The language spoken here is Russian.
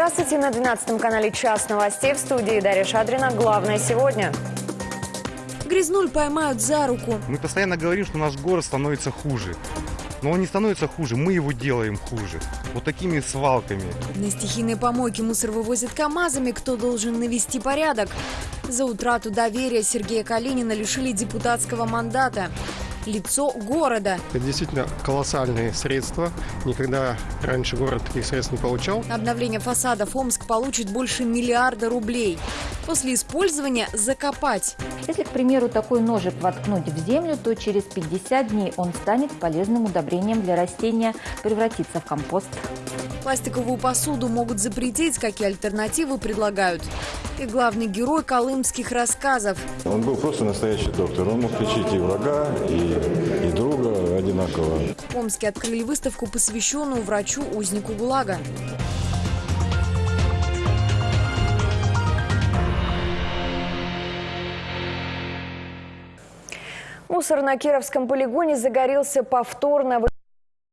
Здравствуйте на 12 канале «Час новостей» в студии Дарья Шадрина. Главное сегодня. Грязнуль поймают за руку. Мы постоянно говорим, что наш город становится хуже. Но он не становится хуже, мы его делаем хуже. Вот такими свалками. На стихийной помойке мусор вывозят КАМАЗами. Кто должен навести порядок? За утрату доверия Сергея Калинина лишили депутатского мандата. Лицо города. Это действительно колоссальные средства. Никогда раньше город таких средств не получал. Обновление фасадов Омск получит больше миллиарда рублей. После использования закопать. Если, к примеру, такой ножик воткнуть в землю, то через 50 дней он станет полезным удобрением для растения, превратится в компост. Пластиковую посуду могут запретить, какие альтернативы предлагают. И главный герой колымских рассказов. Он был просто настоящий доктор. Он мог лечить и врага, и, и друга одинаково. В Омске открыли выставку, посвященную врачу-узнику ГУЛАГа. Мусор на Кировском полигоне загорелся повторно.